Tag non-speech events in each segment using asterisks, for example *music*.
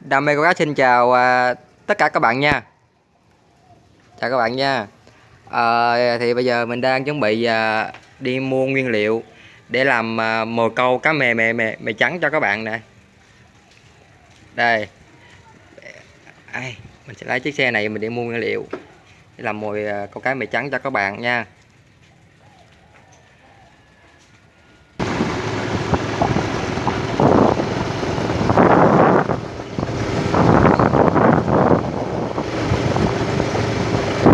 Đam mê câu cá xin chào à, tất cả các bạn nha. Chào các bạn nha. À, Thì bây giờ mình đang chuẩn bị à, đi mua nguyên liệu Để làm à, mồi câu cá mè mè mè mè trắng cho các bạn nè. Đây. Ai, Mình sẽ lấy chiếc xe này mình đi mua nguyên liệu Để làm mồi à, câu cá mè trắng cho các bạn nha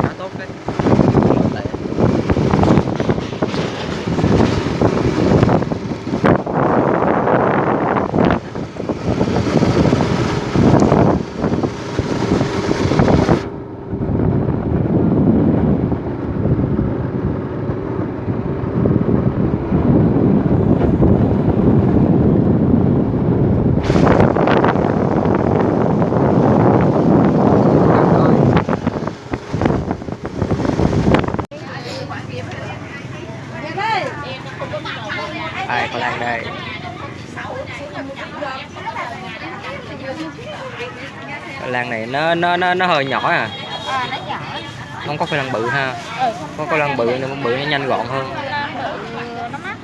khá tốt đấy ai con đang đây Cái lan này nó nó nó nó hơi nhỏ à À, nó nhỏ. không có khoai lang bự ha Ừ, có khoai lang bự con bự nó nhanh gọn hơn nó mắc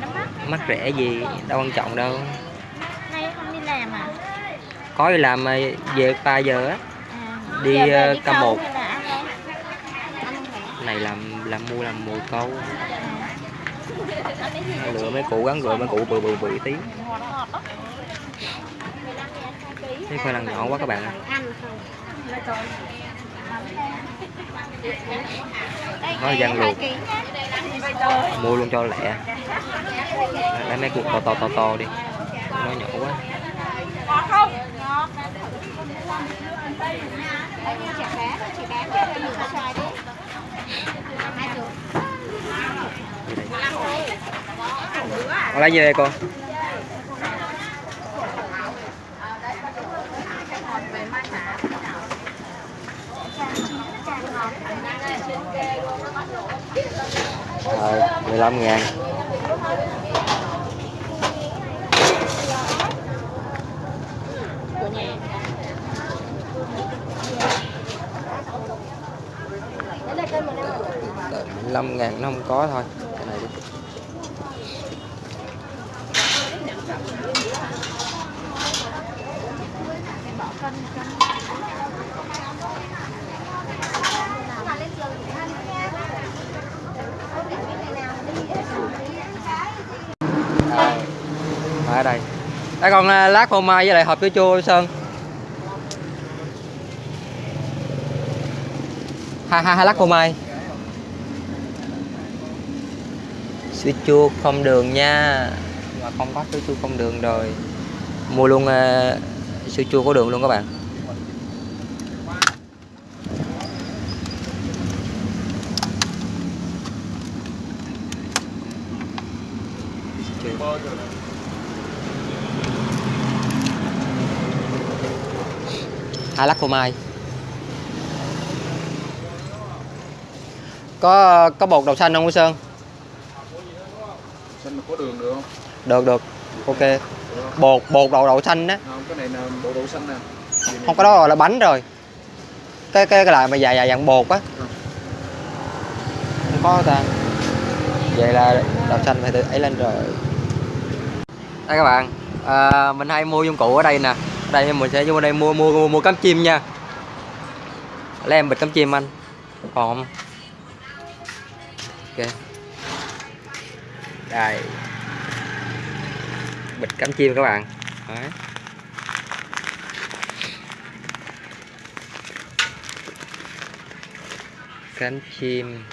nó mắc. rẻ gì đâu quan trọng đâu Nay không đi làm à? có đi làm mà về 3 giờ á À, Đi, ờ, câu Một. phải. này làm làm mua làm mùi câu gì? lựa mấy cụ gắn gượng mấy cụ bự bự bự tí Ngọt ngọt đó. 15 ngàn hai ký cái khoai lang nhỏ quá các bạn ạ. Nó cái luộc. mua luôn cho lẹ lấy mấy cuộn to to to to đi nó nhỏ quá lấy gì đây Đây như chả cá, chỉ bán cho nhiều cái xoài đi. Hai chục. con lấy gì đây con rồi 15 ngàn. Năm Đợi 15 ngàn nó không có thôi cái này đi Rồi. ở đây đây còn à, lát phô mai với lại hộp chua chua sơn. Hai hai hai lát phô mai. Sữa chua không đường nha. Mà không có sữa chua không đường rồi. Mua luôn à, uh, sữa chua có đường luôn các bạn. Thank you. Phô mai có có bột đậu xanh không quý sơn? Xanh mà có đường được không? được được. Ok. Bột bột đậu đậu xanh á. Không, cái này là bộ đậu xanh nè. Gì này? không có đó rồi là bánh rồi. Cái cái cái lại mà dài dài dạng bột á. Không có ta. Vậy là đậu xanh phải tự ấy lên rồi. Đây các bạn à, mình hay mua dụng cụ ở đây nè đây mình sẽ vô đây mua mua mua, mua cắm chim nha. Lấy em bịch cắm chim anh. Còn không? Ok. Đây. Bịch cắm chim các bạn. Đấy. cánh chim.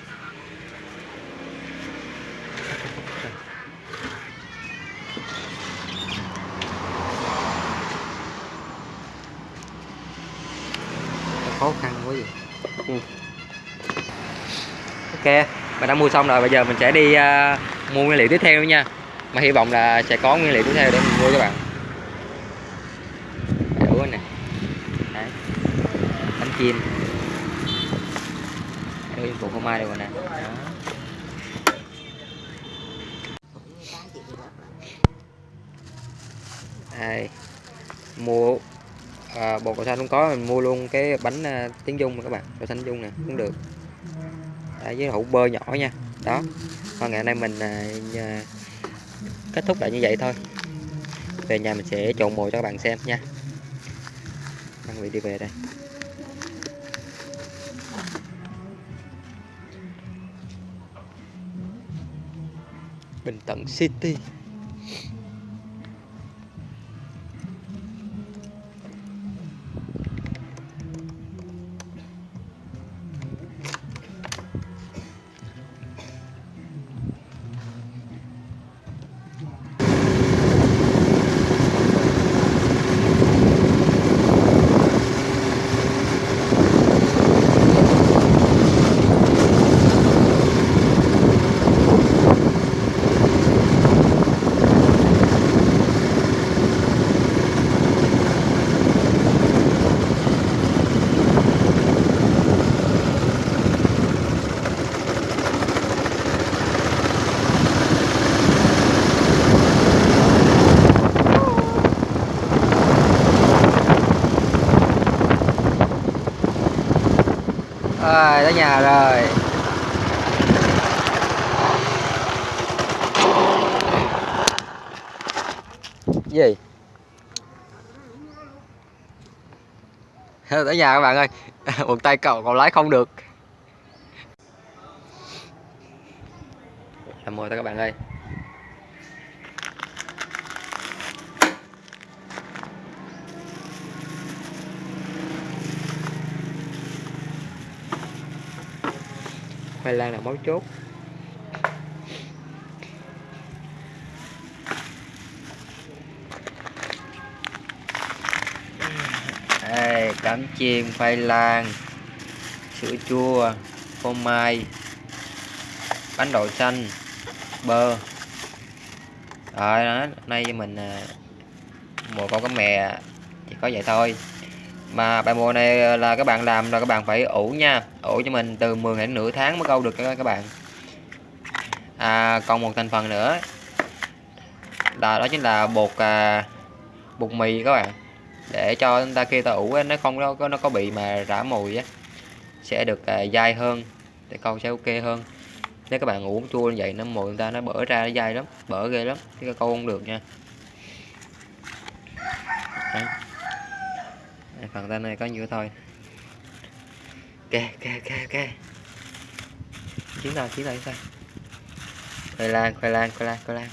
Quá vậy Ừ. ok mình đã mua xong rồi bây giờ mình sẽ đi uh, mua nguyên liệu tiếp theo nha. Mà hy vọng là sẽ có nguyên liệu tiếp theo để mình mua các bạn. Đủ nè. Đấy. bánh chim. Nguyên phụ phô mai đây rồi nè. Đó. đây. Mua à, bột đậu xanh không có mình mua luôn cái bánh à, tiếng dung các bạn đậu xanh dung nè cũng được. À, với hũ bơ nhỏ nha. Đó và ngày hôm nay mình ờ, à, nhà- kết thúc lại như vậy thôi. Về nhà mình sẽ trộn mồi cho các bạn xem nha. Đang bị đi về đây. Bình Tận City. Rồi, tới nhà rồi. Gì? tới nhà các bạn ơi. *laughs* Một tay cậu còn lái không được. Làm mồi các bạn ơi. Khoai lang là mấu chốt. Đây, cắm chiên khoai lang sữa chua phô mai bánh đậu xanh bơ. Rồi đó nay mình à, mùa một con cá mè chỉ có vậy thôi mà bài mùa này là các bạn làm là các bạn phải ủ nha. Ủ cho mình từ 10 đến nửa tháng mới câu được các bạn. À, còn một thành phần nữa. Là đó chính là bột à, bột mì các bạn. Để cho chúng ta khi ta ủ nó không có nó có bị mà rã mùi á sẽ được à, dai hơn để câu sẽ ok hơn. Nếu các bạn uống chua như vậy nó mùi người ta nó bở ra nó dai lắm bở ghê lắm chứ câu không được nha. Đấy. Phần tên này có nhiêu thôi. Ok ok ok ok. Chiến thôi chiến thôi thôi khoai lang khoai lang khoai lang khoai lang.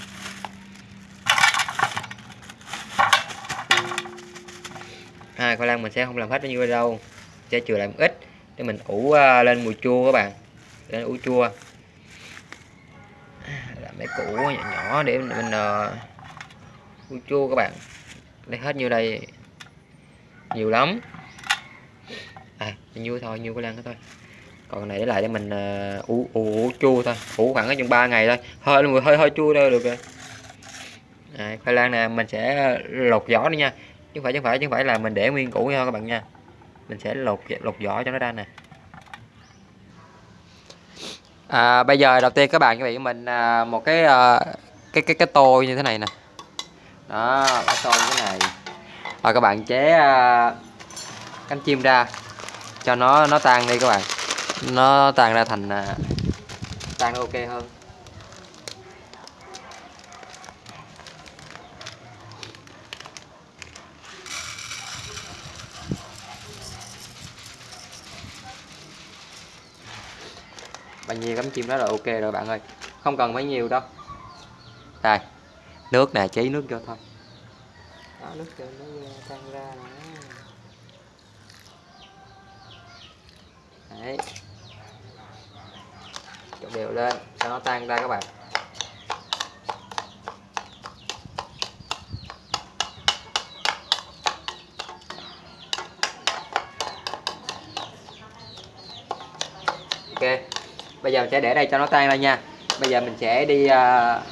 À, khoai lang mình sẽ không làm hết bao nhiêu đâu. Sẽ chừa lại một ít để mình ủ à, lên mùi chua các bạn. Lên ủ chua. À, làm mấy củ nhỏ nhỏ để mình, mình uh, ủ chua các bạn. Lấy hết nhiêu đây? Nhiều lắm. À nhiêu thôi nhiêu cái lan đó thôi. Còn này để lại để mình uh, ủ, ủ, ủ chua thôi. Ủ khoảng ở chừng 3 ngày thôi. Hơi mùi hơi hơi chua đâu được rồi. À, khoai lang nè mình sẽ lột vỏ đi nha. Chứ không phải chứ không phải chứ không phải là mình để nguyên củ nha các bạn nha. Mình sẽ lột lột vỏ cho nó ra nè. À, bây giờ đầu tiên các bạn chuẩn bị mình à, một cái à, cái cái cái tô như thế này nè. Đó cái tô như thế này rồi các bạn chế à, cánh chim ra. Cho nó nó tan đi các bạn. Nó tan ra thành à, tan ok hơn. Bao nhiêu cắm chim đó là ok rồi bạn ơi. Không cần mấy nhiều đâu. Đây, nước nè, chế nước cho thôi đó nước cho nó ờ, tan ra nữa đấy. Trộn đều lên cho nó tan ra các bạn. Ok bây giờ mình sẽ để đây cho nó tan ra nha. Bây giờ mình sẽ đi uh,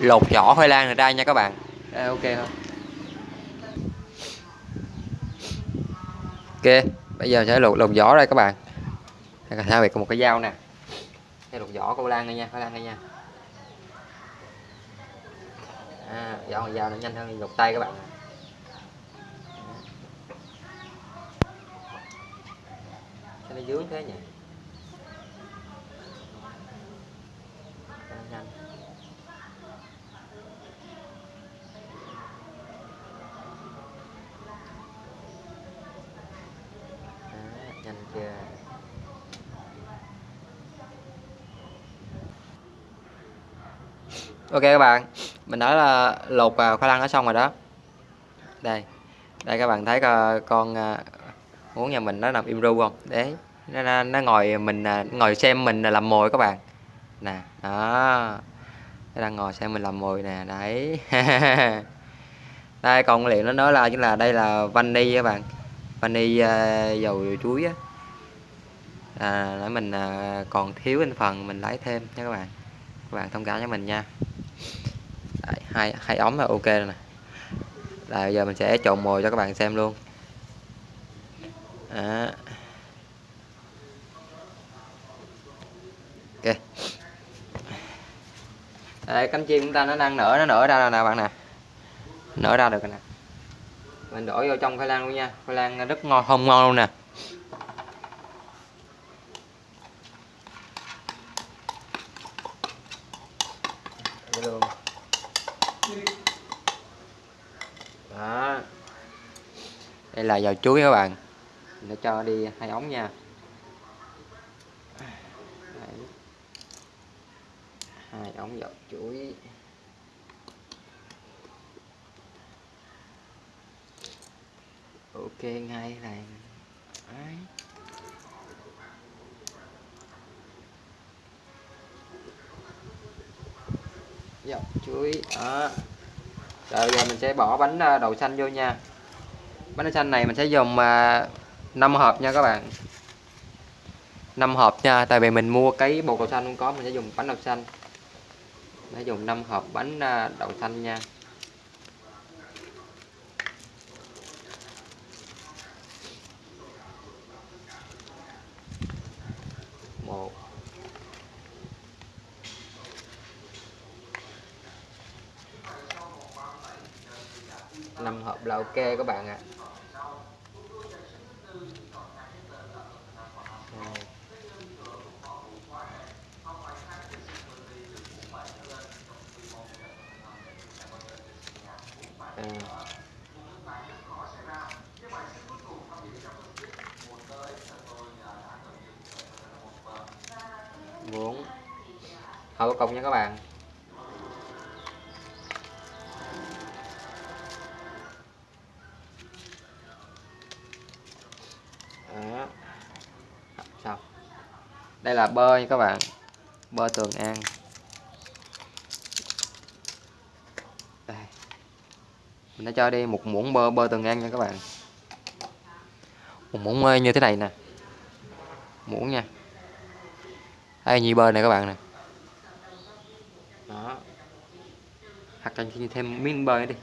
lột vỏ khoai lang này ra nha các bạn. Ờ, ok không? ok bây giờ sẽ lột lột vỏ đây các bạn. Sao việc có một cái dao nè. Sẽ lột vỏ câu lan đây nha câu lan đây nha. À, vỏ dao nó nhanh hơn lột tay các bạn. Sao nó dướng thế nhỉ? Ok các bạn mình đã là lột à, khoai lang nó xong rồi đó. Đây đây các bạn thấy con à, muốn nhà mình nó nằm im ru không? Đấy nó, nó, nó ngồi mình à, ngồi xem mình làm mồi các bạn. Nè đó nó đang ngồi xem mình làm mồi nè đấy. *laughs* Đây còn liệu nó nói là chính là đây là vani các bạn vani dầu chuối á. À, để mình còn thiếu thành phần mình lấy thêm nha các bạn các bạn thông cảm cho mình nha. Đấy, hai hai ống là ok rồi nè. Là giờ mình sẽ trộn mồi cho các bạn xem luôn. Đó. ok. Đây, cánh chim chúng ta nó đang nở nó nở ra rồi nè bạn nè. Nở ra được rồi nè. Mình đổ vô trong khoai lang luôn nha. Khoai lang rất ngon không ngon luôn nè Vậy luôn đó đây là dầu chuối các bạn. Để cho đi hai ống nha. Hai ống dầu chuối. Ok, ngay này. Đấy. dọc chuối, đó. Rồi, giờ mình sẽ bỏ bánh à, đậu xanh vô nha bánh đậu xanh này mình sẽ dùng à, 5 hộp nha các bạn. 5 hộp nha tại vì mình mua cái bột đậu xanh không có mình sẽ dùng bánh đậu xanh. Mình sẽ dùng 5 hộp bánh à, đậu xanh nha một năm hộp là ok các bạn ạ Rồi. À. bốn hậu cùng nha các bạn Đó. Xong. Đây là bơ nha các bạn. Bơ Tường An. Đây. Mình đã cho đi một muỗng bơ bơ Tường An nha các bạn. Một muỗng như thế này nè. Muỗng nha. Đây nhị bơ này các bạn nè. Đó. Hoặc cho thêm miếng bơ đi.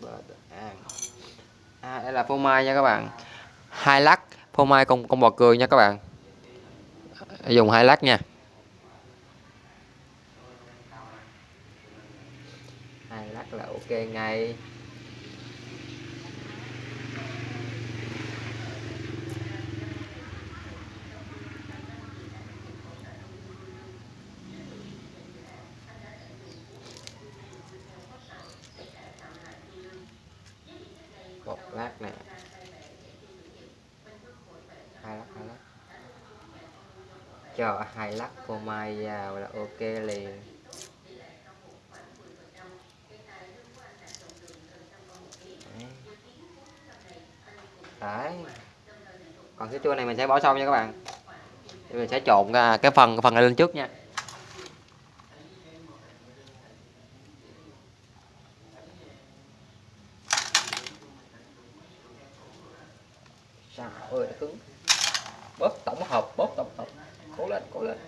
bơ Tường An. À, đây là phô mai nha các bạn. Hai lát phô mai con con bò cười nha các bạn. Dùng hai lát nha. Hai lát là ok ngay một lát nè hai lát hai lát cho hai lắc phô mai vào là ok liền. Đấy. Còn cái chua này mình sẽ bỏ sau nha các bạn. Mình sẽ trộn cái phần cái phần này lên trước nha Trời ơi nó cứng bóp tổng hợp bóp tổng hợp cố lên cố lên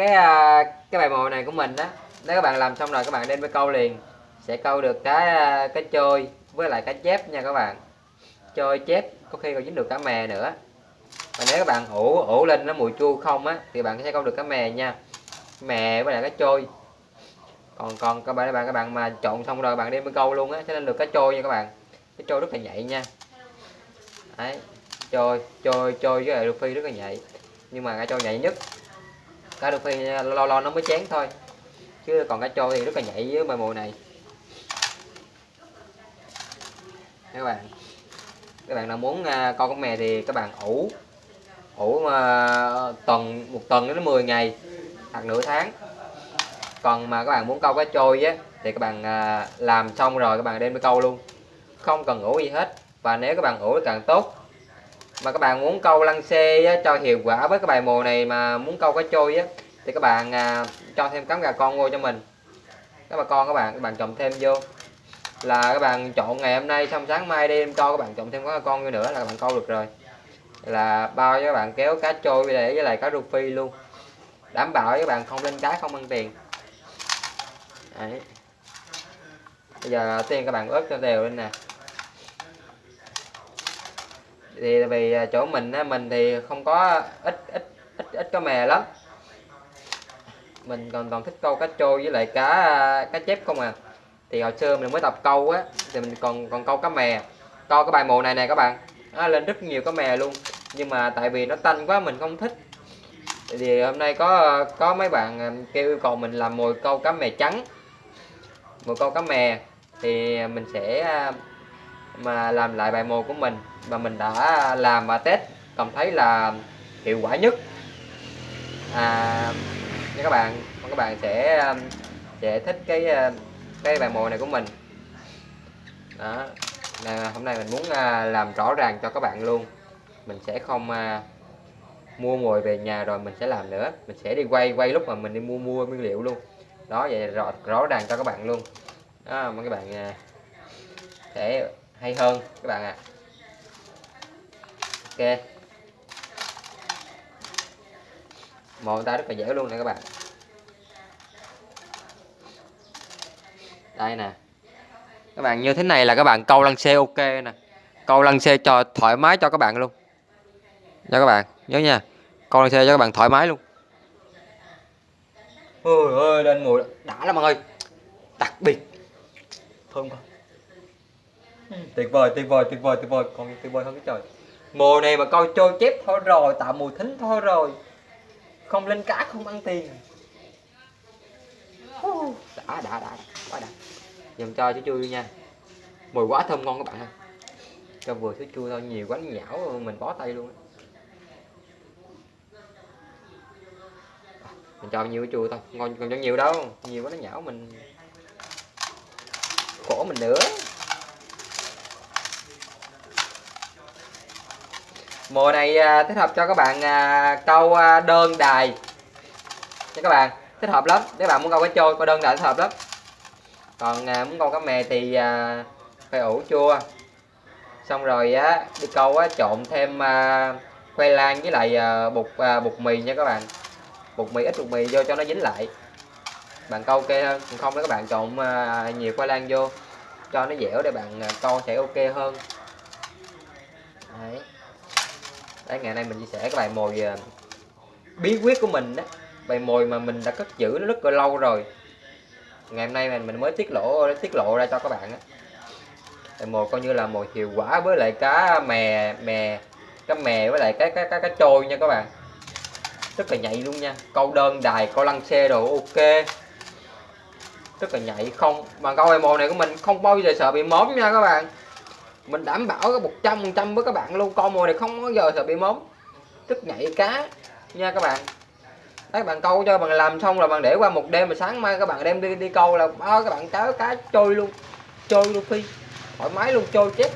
cái à, cái bài mồi này của mình đó nếu các bạn làm xong rồi các bạn đem ไป câu liền, sẽ câu được cái à, cái trôi với lại cái chép nha các bạn. Trôi chép, có khi còn dính được cá mè nữa. Và nếu các bạn ủ ủ lên nó mùi chua không á, thì bạn sẽ câu được cá mè nha. Mè với lại cái trôi còn còn các bạn các bạn các bạn mà trộn xong rồi bạn đem với câu luôn á, sẽ nên được cái trôi nha các bạn. Cái trôi rất là nhạy nha. Đấy trôi trôi trôi với lại Luffy rất là nhạy. Nhưng mà cái trôi nhạy nhất cái phi lo lo nó mới chén thôi. Chứ còn cá trôi thì rất là nhạy với bài mùa này. Các bạn các bạn nào muốn à, coi con mè thì các bạn ủ ủ mà tuần một tuần đến 10 ngày hoặc nửa tháng. Còn mà các bạn muốn câu cá trôi á thì các bạn à, làm xong rồi các bạn đem đi câu luôn. Không cần ủ gì hết. Và nếu các bạn ủ thì càng tốt mà các bạn muốn câu lăng xê á, cho hiệu quả với cái bài mùa này mà muốn câu cá trôi á thì các bạn à, cho thêm cắm gà con vô cho mình. Các bà con các bạn các bạn trồng thêm vô. Là các bạn trộn ngày hôm nay xong sáng mai đêm cho các bạn trộn thêm cá con vô nữa là các bạn câu được rồi. Là bao cho các bạn kéo cá trôi để với lại cá rô phi luôn. Đảm bảo các bạn không lên cá không ăn tiền. Đấy. bây giờ tiên các bạn ướp cho đều lên nè thì vì à, chỗ mình á, mình thì không có ít ít ít ít có mè lắm. Mình còn còn thích câu cá trôi với lại cá à, cá chép không à. Thì hồi xưa mình mới tập câu á thì mình còn còn câu cá mè. Câu cái bài mùa này nè các bạn. Nó lên rất nhiều cá mè luôn. Nhưng mà tại vì nó tanh quá mình không thích. Thì hôm nay có có mấy bạn à, kêu yêu cầu mình làm mồi câu cá mè trắng. Mồi câu cá mè. Thì mình sẽ mà làm lại bài mồi của mình. Mà mình đã làm và test cảm thấy là hiệu quả nhất. À như các bạn các bạn sẽ um, sẽ thích cái um, cái bài mồi này của mình. Đó là hôm nay mình muốn à, làm rõ ràng cho các bạn luôn. Mình sẽ không à, mua mồi về nhà rồi mình sẽ làm nữa. Mình sẽ đi quay quay lúc mà mình đi mua mua nguyên liệu luôn. Đó vậy rõ, rõ ràng cho các bạn luôn. Đó mong các bạn à, sẽ hay hơn, các bạn ạ. À. ok. Mồi ta rất là dễ luôn nè các bạn. Đây nè. Các bạn, như thế này là các bạn câu lăng xe ok nè. Câu lăng xe cho thoải mái cho các bạn luôn. Nha các bạn, nhớ nha. Câu lăng xe cho các bạn thoải mái luôn. Ôi ơi, lên ngồi đã lắm mọi ơi đặc biệt. Thơm không Ừ. tuyệt vời tuyệt vời tuyệt vời tuyệt vời. Còn tuyệt vời hơn cái trời. Mùa này mà coi trôi chép thôi rồi, tạo mùi thính thôi rồi. Không lên cá, không ăn tiền. Đã đã đã, quá đã. Dùm cho chú chui nha. Mùi quá thơm ngon các bạn ơi. Cho vừa chú chui thôi, nhiều quá nhão, mình bó tay luôn mình cho nhiều chua thôi, ngon, còn cho nhiều đâu. Nhiều quá nó nhão mình. Khổ mình nữa. Mùa này à, thích hợp cho các bạn à, câu à, đơn đài. Nha các bạn, thích hợp lắm. Nếu bạn muốn câu cá trôi, câu đơn đài thích hợp lắm. Còn muốn câu cá mè thì phải ủ chua. Xong rồi, á, đi câu, á, trộn thêm khoai lang với lại bột bột mì nha các bạn. Bột mì, ít bột mì vô cho nó dính lại. Bạn câu ok hơn. Còn không đó các bạn trộn nhiều khoai lang vô. Cho nó dẻo để bạn câu sẽ ok hơn. Đấy đấy, ngày nay mình chia sẻ cái bài mồi ờ, bí quyết của mình đó. Bài mồi mà mình đã cất giữ nó rất là lâu rồi. Ngày hôm nay mình mình mới tiết lộ tiết lộ ra cho các bạn á. Bài mồi coi như là mồi hiệu quả với lại cá mè mè, cá mè với lại cái cái cái cá trôi nha các bạn. Rất là nhạy luôn nha. Câu đơn đài, câu lăng xe đồ, ok. Rất là nhạy, không, mà câu bài mồi này của mình không bao giờ sợ bị móm nha các bạn mình đảm bảo cái một trăm phần trăm với các bạn luôn con mồi này không bao giờ sợ bị móm. Tức nhảy cá nha các bạn. Các bạn câu cho bạn làm xong rồi bạn để qua một đêm mà sáng mai các bạn đem đi đi câu là bao các bạn cá cá trôi luôn trôi luôn phi. Thoải mái luôn trôi chép.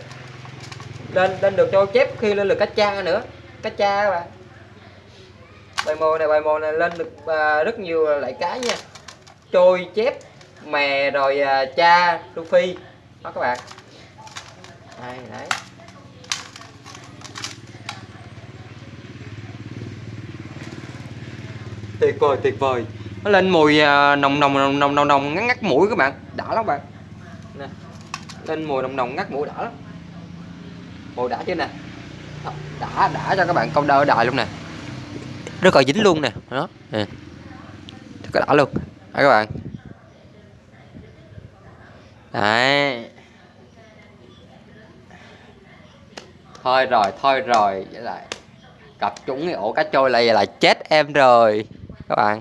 Lên lên được trôi chép khi lên được cá cha nữa. Cá cha các bạn. Bài mồi này bài mồi này lên được à, rất nhiều loại cá nha. Trôi chép mè rồi à, cha Luffy. Đó các bạn đây, đấy. Tuyệt vời tuyệt vời. Nó lên mùi à, nồng nồng nồng nồng nồng nồng, ngắt ngắt mũi các bạn. Đã lắm bạn. Nè, lên mùi nồng nồng, ngắt mũi đã lắm. Mùi đã chứ nè. Đã đã cho các bạn câu đơ đại luôn nè. Rất là dính luôn nè. Đó, nè. Rất là đã luôn. Đấy các bạn. Đấy. Thôi rồi thôi rồi. Vậy lại cặp trúng cái ổ cá trôi lại vậy là chết em rồi. Các bạn.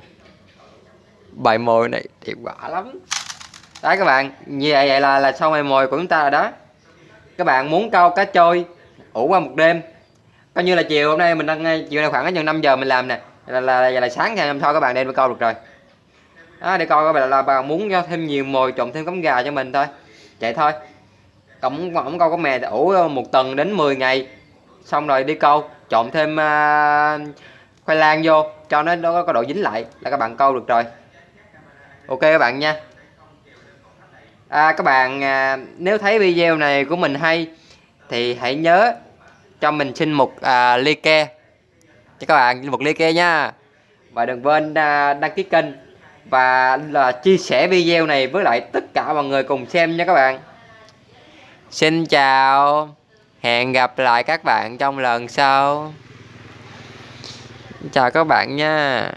Bài mồi này hiệu quả lắm. Đấy các bạn. Như vậy, vậy là là xong bài mồi của chúng ta rồi đó. Các bạn muốn câu cá trôi ủ qua một đêm. Coi như là chiều hôm nay mình đang chiều nay khoảng chừng 5 giờ mình làm nè. Là là, là, là sáng ngày hôm sau các bạn đem câu được rồi. Đó, để coi các bạn là bạn muốn cho thêm nhiều mồi trộn thêm cắm gà cho mình thôi. Vậy thôi cộng ổng câu có mè ủ một tuần đến 10 ngày. Xong rồi đi câu trộn thêm uh, khoai lang vô cho nó nó có độ dính lại là các bạn câu được rồi. Ok các bạn nha. À, các bạn à, nếu thấy video này của mình hay thì hãy nhớ cho mình xin một à, ly ke cho các bạn một ly ke nha. Và đừng quên à, đăng ký kênh và là chia sẻ video này với lại tất cả mọi người cùng xem nha các bạn xin chào. Hẹn gặp lại các bạn trong lần sau. Chào các bạn nha.